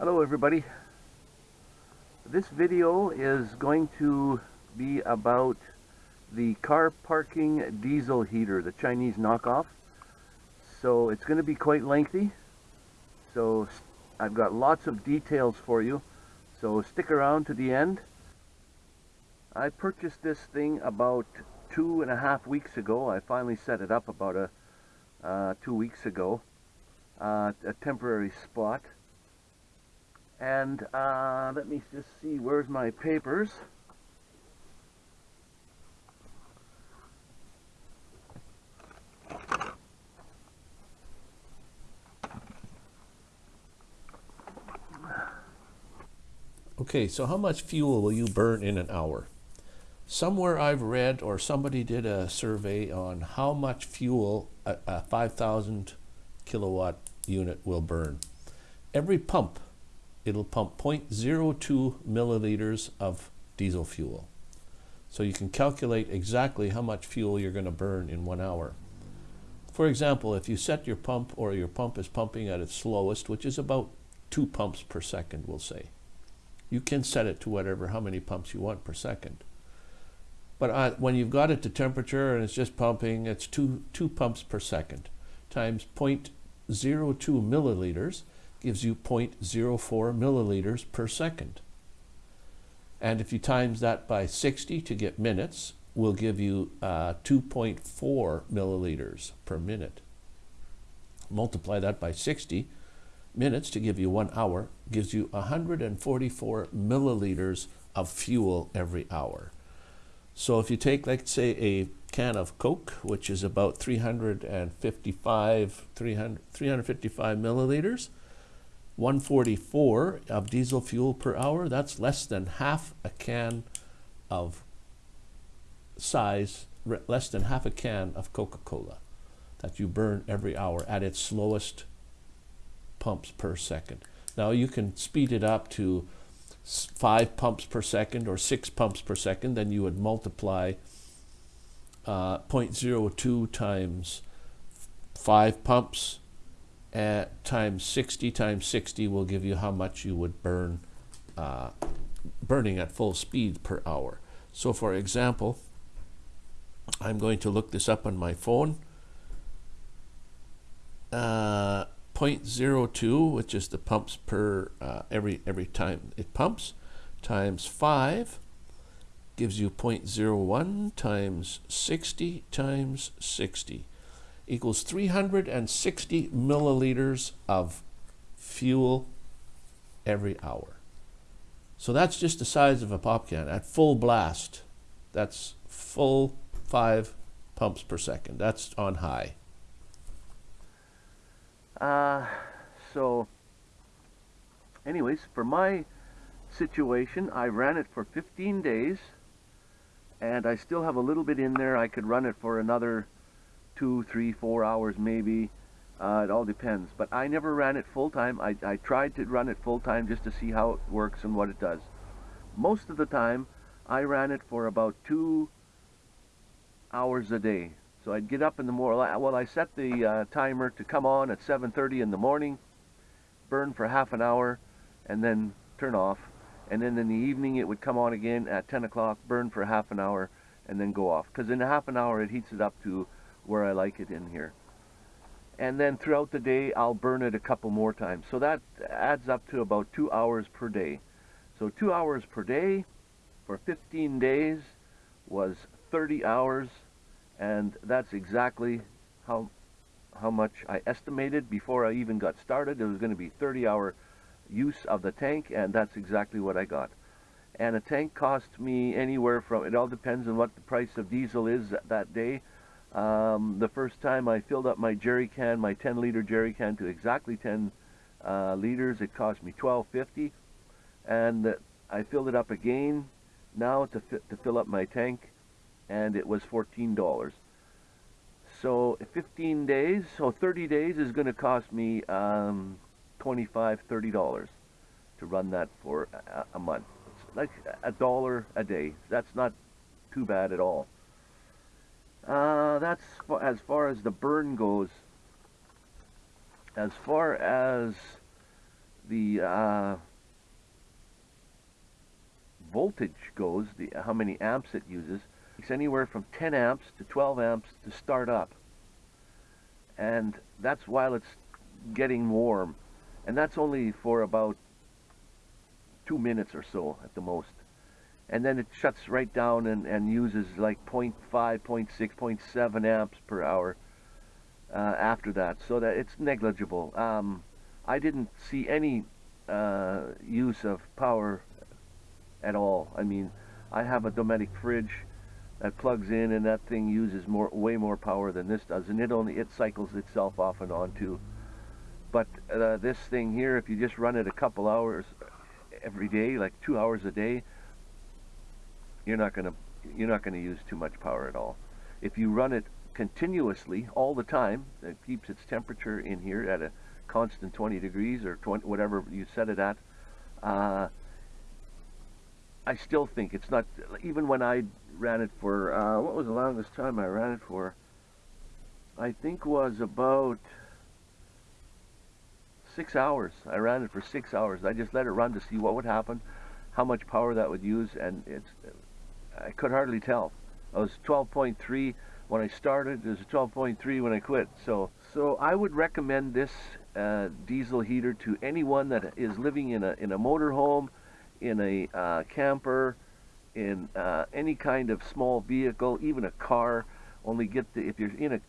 Hello everybody. This video is going to be about the car parking diesel heater, the Chinese knockoff. So it's going to be quite lengthy. So I've got lots of details for you. So stick around to the end. I purchased this thing about two and a half weeks ago. I finally set it up about a uh, two weeks ago. Uh, a temporary spot and uh, let me just see, where's my papers? Okay, so how much fuel will you burn in an hour? Somewhere I've read or somebody did a survey on how much fuel a, a 5,000 kilowatt unit will burn. Every pump it'll pump 0.02 milliliters of diesel fuel. So you can calculate exactly how much fuel you're going to burn in one hour. For example, if you set your pump or your pump is pumping at its slowest, which is about two pumps per second, we'll say, you can set it to whatever, how many pumps you want per second. But uh, when you've got it to temperature and it's just pumping, it's two, two pumps per second times 0.02 milliliters gives you 0.04 milliliters per second. And if you times that by 60 to get minutes, will give you uh, 2.4 milliliters per minute. Multiply that by 60 minutes to give you one hour, gives you 144 milliliters of fuel every hour. So if you take, let's say, a can of Coke, which is about 355, 300, 355 milliliters, 144 of diesel fuel per hour, that's less than half a can of size, less than half a can of Coca-Cola that you burn every hour at its slowest pumps per second. Now you can speed it up to five pumps per second or six pumps per second, then you would multiply uh, 0.02 times five pumps at times 60 times 60 will give you how much you would burn uh, burning at full speed per hour. So for example, I'm going to look this up on my phone. Uh, 0.02, which is the pumps per uh, every every time it pumps, times 5 gives you 0.01 times 60 times 60 equals 360 milliliters of fuel every hour. So that's just the size of a pop can at full blast. That's full five pumps per second. That's on high. Uh, so, anyways, for my situation, I ran it for 15 days, and I still have a little bit in there. I could run it for another two, three, four hours maybe. Uh, it all depends. But I never ran it full time. I, I tried to run it full time just to see how it works and what it does. Most of the time, I ran it for about two hours a day. So I'd get up in the morning. Well, I set the uh, timer to come on at 7.30 in the morning, burn for half an hour, and then turn off. And then in the evening, it would come on again at 10 o'clock, burn for half an hour, and then go off. Because in half an hour, it heats it up to where I like it in here. And then throughout the day, I'll burn it a couple more times. So that adds up to about two hours per day. So two hours per day for 15 days was 30 hours. And that's exactly how, how much I estimated before I even got started. It was going to be 30 hour use of the tank, and that's exactly what I got. And a tank cost me anywhere from, it all depends on what the price of diesel is that day, um, the first time I filled up my jerry can, my 10 liter jerry can to exactly 10 uh, liters, it cost me 12.50, and I filled it up again now to to fill up my tank, and it was $14. So 15 days, so 30 days is going to cost me um, 25 $30 to run that for a, a month. It's like a dollar a day. That's not too bad at all. Uh, that's as far as the burn goes. As far as the uh, voltage goes, the how many amps it uses, it's anywhere from 10 amps to 12 amps to start up. And that's while it's getting warm. And that's only for about two minutes or so at the most. And then it shuts right down and, and uses like 0.5, 0.6, 0.7 amps per hour uh, after that. So that it's negligible. Um, I didn't see any uh, use of power at all. I mean, I have a Dometic fridge that plugs in and that thing uses more way more power than this does and it only it cycles itself off and on too but uh, this thing here if you just run it a couple hours every day like two hours a day you're not gonna you're not gonna use too much power at all. If you run it continuously all the time it keeps its temperature in here at a constant 20 degrees or 20 whatever you set it at uh, I still think it's not even when I ran it for uh, what was the longest time I ran it for? I think was about six hours. I ran it for six hours. I just let it run to see what would happen how much power that would use and it's I could hardly tell I was 12.3 when I started it was 12.3 when I quit so so I would recommend this uh, diesel heater to anyone that is living in a in a motorhome in a uh, camper in uh, any kind of small vehicle, even a car. Only get the if you're in a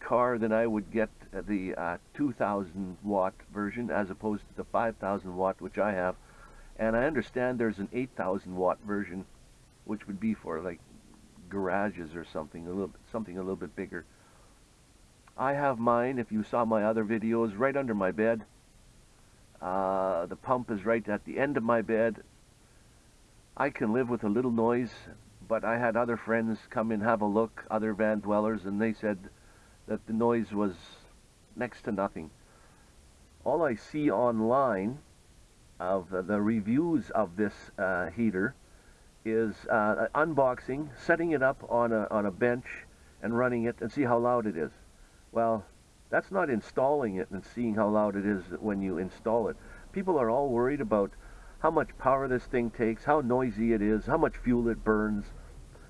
car, then I would get the uh, 2,000 watt version as opposed to the 5,000 watt, which I have. And I understand there's an 8,000 watt version, which would be for like garages or something a little something a little bit bigger. I have mine. If you saw my other videos, right under my bed. Uh, the pump is right at the end of my bed I can live with a little noise, but I had other friends come and have a look, other van dwellers, and they said that the noise was next to nothing. All I see online of the reviews of this uh, heater is uh, unboxing, setting it up on a, on a bench and running it and see how loud it is. Well, that's not installing it and seeing how loud it is when you install it. People are all worried about how much power this thing takes, how noisy it is, how much fuel it burns,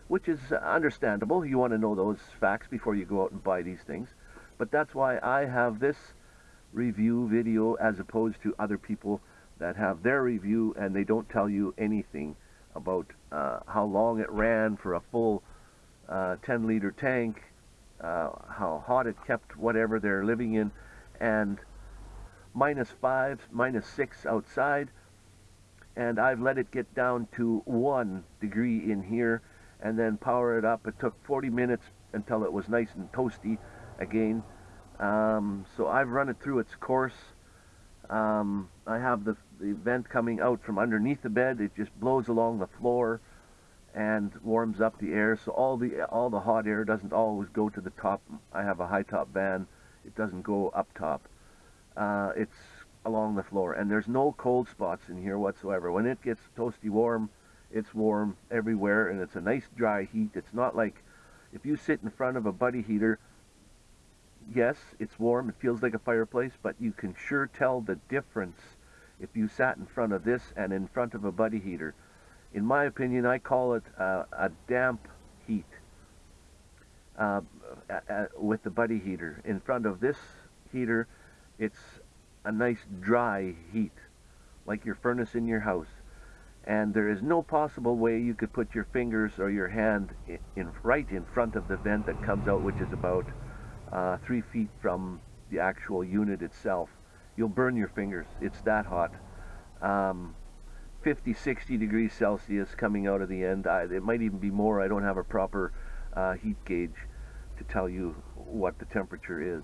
which is understandable. You want to know those facts before you go out and buy these things. But that's why I have this review video as opposed to other people that have their review and they don't tell you anything about uh, how long it ran for a full uh, 10 liter tank, uh, how hot it kept whatever they're living in, and minus 5, minus 6 outside, and I've let it get down to one degree in here and then power it up. It took 40 minutes until it was nice and toasty again. Um, so I've run it through its course. Um, I have the, the vent coming out from underneath the bed. It just blows along the floor and warms up the air. So all the all the hot air doesn't always go to the top. I have a high top van. It doesn't go up top. Uh, it's along the floor and there's no cold spots in here whatsoever when it gets toasty warm it's warm everywhere and it's a nice dry heat it's not like if you sit in front of a buddy heater yes it's warm it feels like a fireplace but you can sure tell the difference if you sat in front of this and in front of a buddy heater in my opinion I call it a damp heat uh, with the buddy heater in front of this heater it's a nice dry heat, like your furnace in your house. And there is no possible way you could put your fingers or your hand in, in right in front of the vent that comes out, which is about uh, three feet from the actual unit itself. You'll burn your fingers. It's that hot. Um, 50, 60 degrees Celsius coming out of the end. I, it might even be more. I don't have a proper uh, heat gauge to tell you what the temperature is.